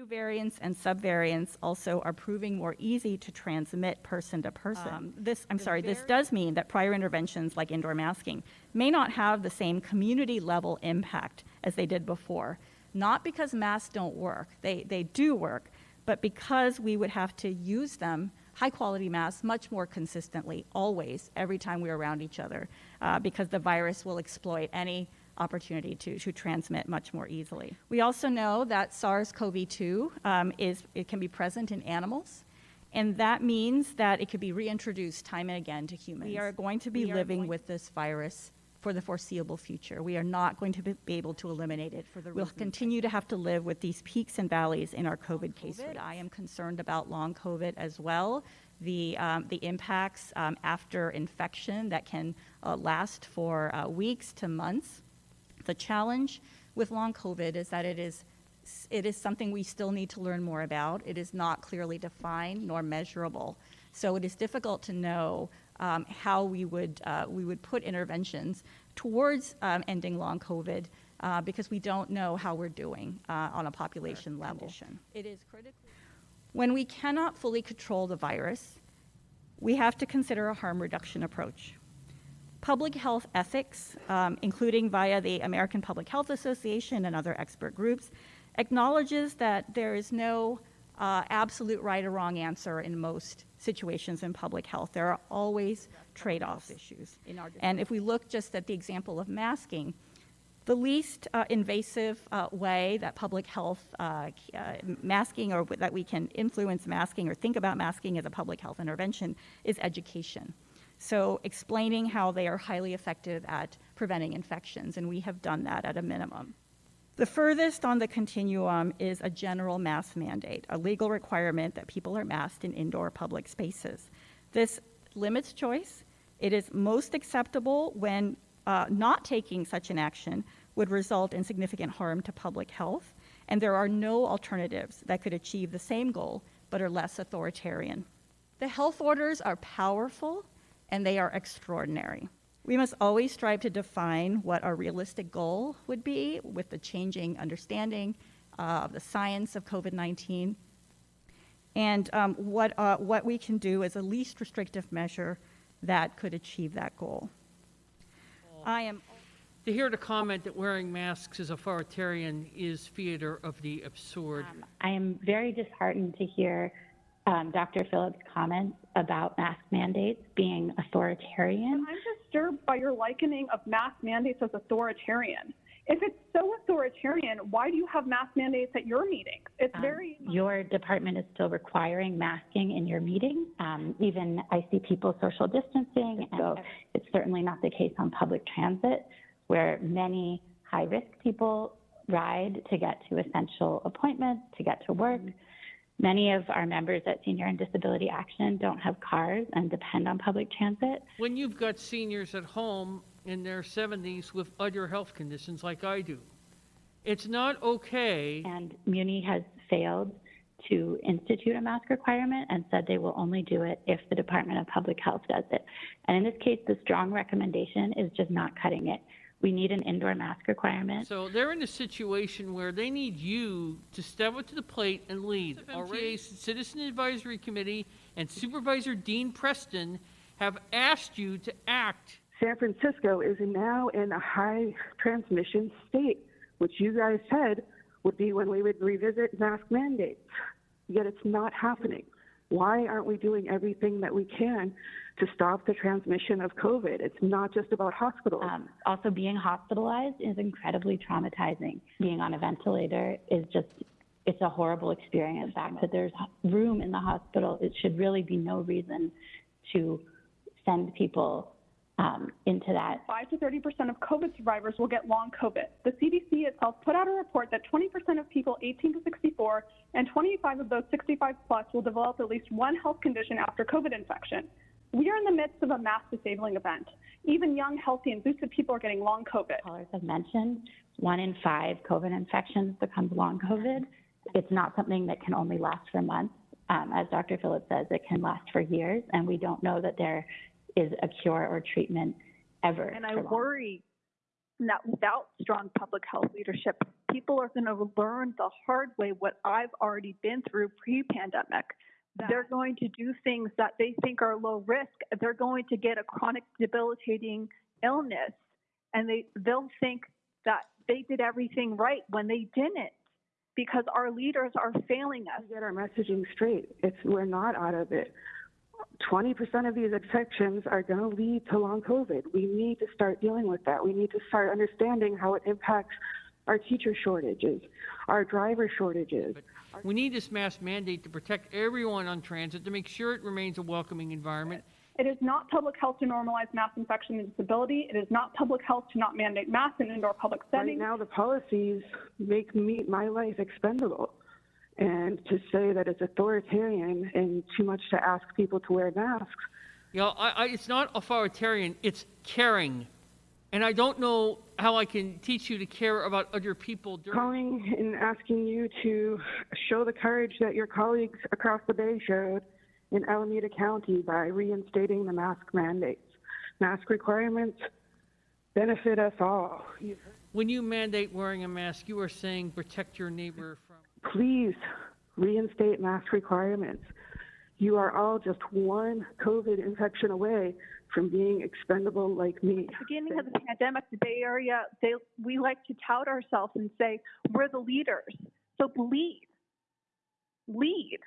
New variants and subvariants also are proving more easy to transmit person to person. Um, this, I'm sorry, this does mean that prior interventions like indoor masking may not have the same community level impact as they did before. Not because masks don't work, they, they do work, but because we would have to use them, high quality masks, much more consistently, always, every time we're around each other, uh, because the virus will exploit any opportunity to, to transmit much more easily. We also know that SARS-CoV-2 um, is, it can be present in animals, and that means that it could be reintroduced time and again to humans. We are going to be We living with this virus for the foreseeable future. We are not going to be able to eliminate it. For the We'll continue to have to live with these peaks and valleys in our COVID case rate. I am concerned about long COVID as well, the, um, the impacts um, after infection that can uh, last for uh, weeks to months. The challenge with long COVID is that it is, it is something we still need to learn more about. It is not clearly defined nor measurable. So it is difficult to know um, how we would, uh, we would put interventions towards um, ending long COVID uh, because we don't know how we're doing uh, on a population level. It is critically. When we cannot fully control the virus, we have to consider a harm reduction approach. Public health ethics, um, including via the American Public Health Association and other expert groups, acknowledges that there is no uh, absolute right or wrong answer in most situations in public health. There are always trade-offs issues. And if we look just at the example of masking, the least uh, invasive uh, way that public health uh, uh, masking or that we can influence masking or think about masking as a public health intervention is education. So explaining how they are highly effective at preventing infections, and we have done that at a minimum. The furthest on the continuum is a general mask mandate, a legal requirement that people are masked in indoor public spaces. This limits choice. It is most acceptable when uh, not taking such an action would result in significant harm to public health, and there are no alternatives that could achieve the same goal but are less authoritarian. The health orders are powerful and they are extraordinary. We must always strive to define what our realistic goal would be with the changing understanding uh, of the science of COVID 19 and um, what, uh, what we can do as a least restrictive measure that could achieve that goal. I am To hear the comment that wearing masks is authoritarian is theater of the absurd. Um, I am very disheartened to hear um, Dr. Philip's comments about mask mandates being authoritarian. I'm disturbed by your likening of mask mandates as authoritarian. If it's so authoritarian, why do you have mask mandates at your meetings? It's Um, very Your department is still requiring masking in your meeting. Um, even I see people social distancing, and so it's certainly not the case on public transit, where many high-risk people ride to get to essential appointments, to get to work. Many of our members at Senior and Disability Action don't have cars and depend on public transit. When you've got seniors at home in their 70s with other health conditions like I do, it's not okay. And Muni has failed to institute a mask requirement and said they will only do it if the Department of Public Health does it. And in this case, the strong recommendation is just not cutting it. We need an indoor mask requirement. So they're in a situation where they need you to step up to the plate and lead. MTA's Citizen Advisory Committee and Supervisor Dean Preston have asked you to act. San Francisco is now in a high transmission state, which you guys said would be when we would revisit mask mandates. Yet it's not happening. Why aren't we doing everything that we can to stop the transmission of COVID? It's not just about hospitals. Um, also, being hospitalized is incredibly traumatizing. Being on a ventilator is just, it's a horrible experience. The fact that there's room in the hospital, it should really be no reason to send people um, into that 5 to 30 percent of COVID survivors will get long COVID. The CDC itself put out a report that 20 percent of people 18 to 64 and 25 of those 65 plus will develop at least one health condition after COVID infection. We are in the midst of a mass disabling event. Even young, healthy, and boosted people are getting long COVID. callers have mentioned, one in five COVID infections becomes long COVID. It's not something that can only last for months. Um, as Dr. Phillips says, it can last for years, and we don't know that there is a cure or treatment ever. And I long. worry that without strong public health leadership, people are going to learn the hard way what I've already been through pre pandemic. They're going to do things that they think are low risk. They're going to get a chronic debilitating illness, and they, they'll think that they did everything right when they didn't because our leaders are failing us. We get our messaging straight. It's we're not out of it. 20% of these infections are going to lead to long COVID. We need to start dealing with that. We need to start understanding how it impacts our teacher shortages, our driver shortages. We need this mask mandate to protect everyone on transit, to make sure it remains a welcoming environment. It is not public health to normalize mass infection and disability. It is not public health to not mandate masks in indoor public settings. Right settings. now, the policies make me my life expendable. And to say that it's authoritarian and too much to ask people to wear masks, You know, I, I, it's not authoritarian, it's caring. And I don't know how I can teach you to care about other people during. calling and asking you to show the courage that your colleagues across the bay showed in Alameda County by reinstating the mask mandates. Mask requirements benefit us all. When you mandate wearing a mask, you are saying protect your neighbor from. Please reinstate mask requirements. You are all just one COVID infection away from being expendable like me. At the beginning of the pandemic, the Bay Area, they, we like to tout ourselves and say, we're the leaders. So lead. Lead.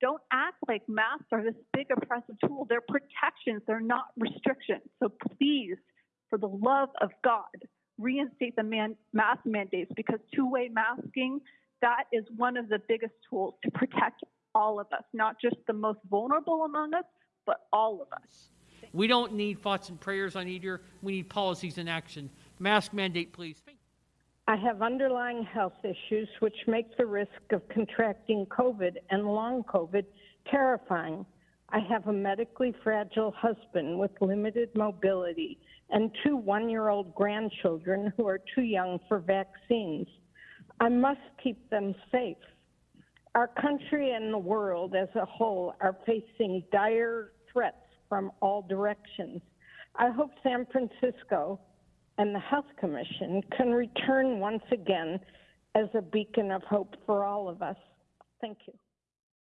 Don't act like masks are this big oppressive tool. They're protections, they're not restrictions. So please, for the love of God, reinstate the man, mask mandates because two way masking, that is one of the biggest tools to protect all of us, not just the most vulnerable among us, but all of us. We don't need thoughts and prayers on either. We need policies and action. Mask mandate, please. I have underlying health issues which make the risk of contracting COVID and long COVID terrifying. I have a medically fragile husband with limited mobility and two one year old grandchildren who are too young for vaccines. I must keep them safe. Our country and the world as a whole are facing dire threats from all directions. I hope San Francisco and the Health Commission can return once again as a beacon of hope for all of us. Thank you.